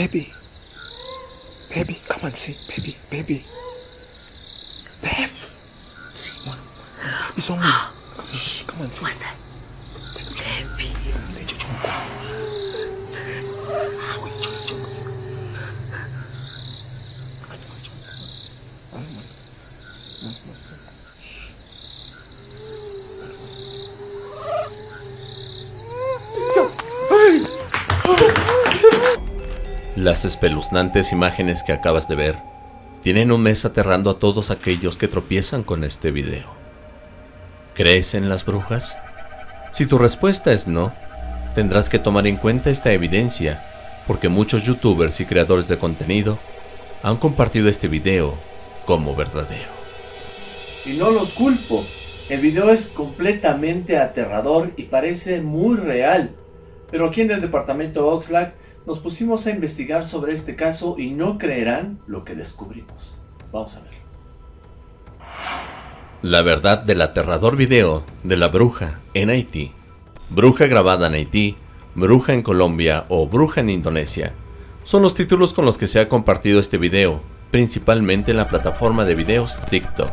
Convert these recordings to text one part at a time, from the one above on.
Baby. Baby, come on, see. Baby, baby. Babe. See, one. It's on me. Come on, see. What's that? Las espeluznantes imágenes que acabas de ver tienen un mes aterrando a todos aquellos que tropiezan con este video. ¿Crees en las brujas? Si tu respuesta es no, tendrás que tomar en cuenta esta evidencia porque muchos youtubers y creadores de contenido han compartido este video como verdadero. Y no los culpo. El video es completamente aterrador y parece muy real. Pero aquí en el departamento Oxlack nos pusimos a investigar sobre este caso y no creerán lo que descubrimos. Vamos a ver. La verdad del aterrador video de la bruja en Haití. Bruja grabada en Haití, bruja en Colombia o bruja en Indonesia son los títulos con los que se ha compartido este video, principalmente en la plataforma de videos TikTok,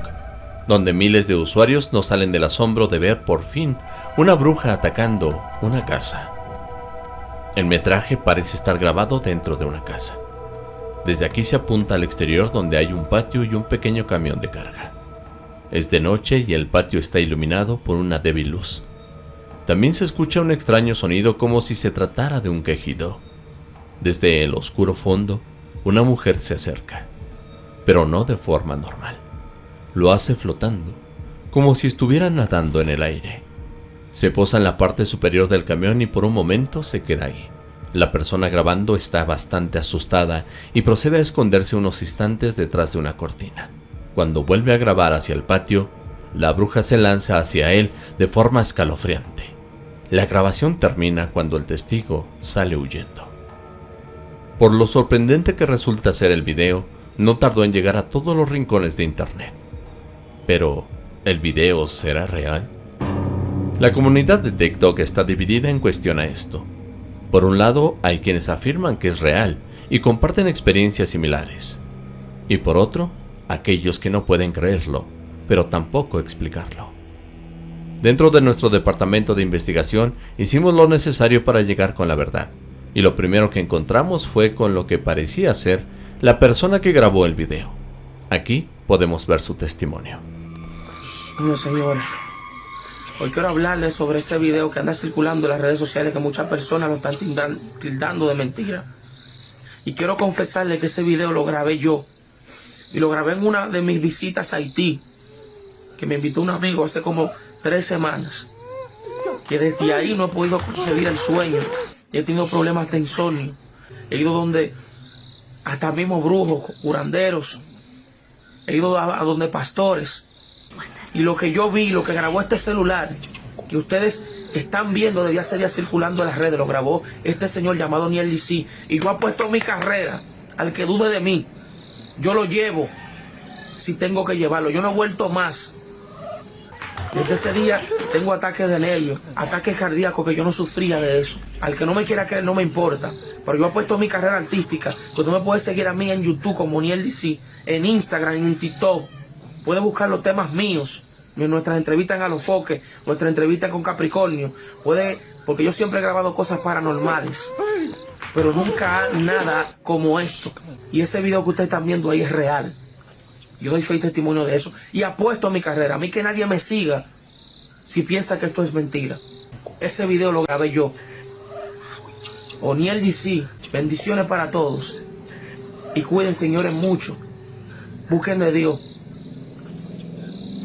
donde miles de usuarios no salen del asombro de ver por fin una bruja atacando una casa. El metraje parece estar grabado dentro de una casa. Desde aquí se apunta al exterior donde hay un patio y un pequeño camión de carga. Es de noche y el patio está iluminado por una débil luz. También se escucha un extraño sonido como si se tratara de un quejido. Desde el oscuro fondo, una mujer se acerca, pero no de forma normal. Lo hace flotando, como si estuviera nadando en el aire. Se posa en la parte superior del camión y por un momento se queda ahí. La persona grabando está bastante asustada y procede a esconderse unos instantes detrás de una cortina. Cuando vuelve a grabar hacia el patio, la bruja se lanza hacia él de forma escalofriante. La grabación termina cuando el testigo sale huyendo. Por lo sorprendente que resulta ser el video, no tardó en llegar a todos los rincones de internet. Pero, ¿el video será real? La comunidad de TikTok está dividida en cuestión a esto. Por un lado, hay quienes afirman que es real y comparten experiencias similares. Y por otro, aquellos que no pueden creerlo, pero tampoco explicarlo. Dentro de nuestro departamento de investigación hicimos lo necesario para llegar con la verdad, y lo primero que encontramos fue con lo que parecía ser la persona que grabó el video. Aquí podemos ver su testimonio. Mío, señora. Hoy quiero hablarles sobre ese video que anda circulando en las redes sociales que muchas personas lo están tildan- tildando de mentira. Y quiero confesarle que ese video lo grabé yo. Y lo grabé en una de mis visitas a Haití. Que me invitó un amigo hace como tres semanas. Que desde ahí no he podido concebir el sueño. He tenido problemas de insomnio. He ido donde hasta mismo brujos, curanderos. He ido a donde pastores. Y lo que yo vi, lo que grabó este celular, que ustedes están viendo desde hace días circulando en las redes, lo grabó este señor llamado Niel DC. Y yo apuesto mi carrera al que dude de mí. Yo lo llevo si tengo que llevarlo. Yo no he vuelto más. Desde ese día tengo ataques de nervios, ataques cardíacos que yo no sufría de eso. Al que no me quiera creer no me importa. Pero yo apuesto mi carrera artística. Que tú me puedes seguir a mí en YouTube como Niel DC, en Instagram, en TikTok. Puedes buscar los temas míos. Nuestras entrevistas en Alofoque, nuestra entrevista con Capricornio. Puede, porque yo siempre he grabado cosas paranormales. Pero nunca nada como esto. Y ese video que ustedes están viendo ahí es real. Yo doy fe y testimonio de eso. Y apuesto a mi carrera. A mí que nadie me siga si piensa que esto es mentira. Ese video lo grabé yo. Oniel DC. Bendiciones para todos. Y cuiden, señores, mucho. Busquen de Dios.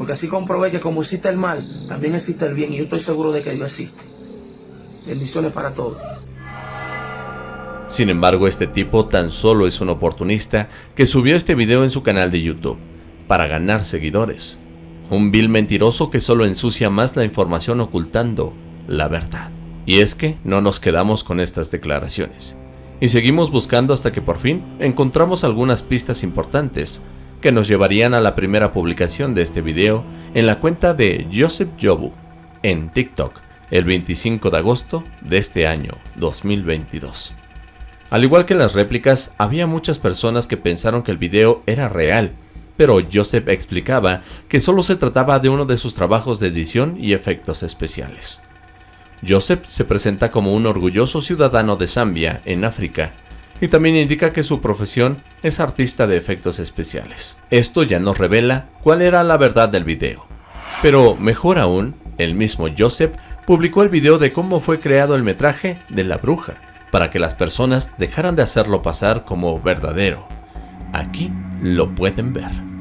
Porque así comprobé que como existe el mal, también existe el bien. Y yo estoy seguro de que Dios existe. Bendiciones para todos. Sin embargo, este tipo tan solo es un oportunista que subió este video en su canal de YouTube para ganar seguidores. Un vil mentiroso que solo ensucia más la información ocultando la verdad. Y es que no nos quedamos con estas declaraciones. Y seguimos buscando hasta que por fin encontramos algunas pistas importantes que nos llevarían a la primera publicación de este video en la cuenta de Joseph Jobu en TikTok el 25 de agosto de este año 2022. Al igual que en las réplicas, había muchas personas que pensaron que el video era real, pero Joseph explicaba que solo se trataba de uno de sus trabajos de edición y efectos especiales. Joseph se presenta como un orgulloso ciudadano de Zambia, en África, y también indica que su profesión es artista de efectos especiales. Esto ya nos revela cuál era la verdad del video. Pero mejor aún, el mismo Joseph publicó el video de cómo fue creado el metraje de La Bruja, para que las personas dejaran de hacerlo pasar como verdadero. Aquí lo pueden ver.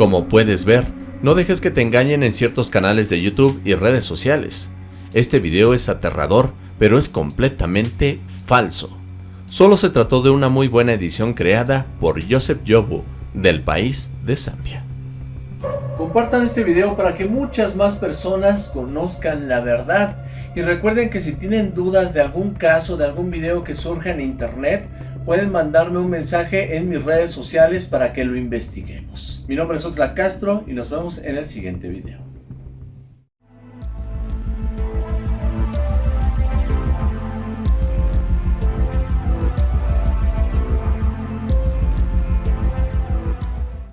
Como puedes ver, no dejes que te engañen en ciertos canales de YouTube y redes sociales. Este video es aterrador, pero es completamente falso. Solo se trató de una muy buena edición creada por Joseph Yobu, del país de Zambia. Compartan este video para que muchas más personas conozcan la verdad. Y recuerden que si tienen dudas de algún caso, de algún video que surja en internet, pueden mandarme un mensaje en mis redes sociales para que lo investiguemos. Mi nombre es Oxlack Castro y nos vemos en el siguiente video.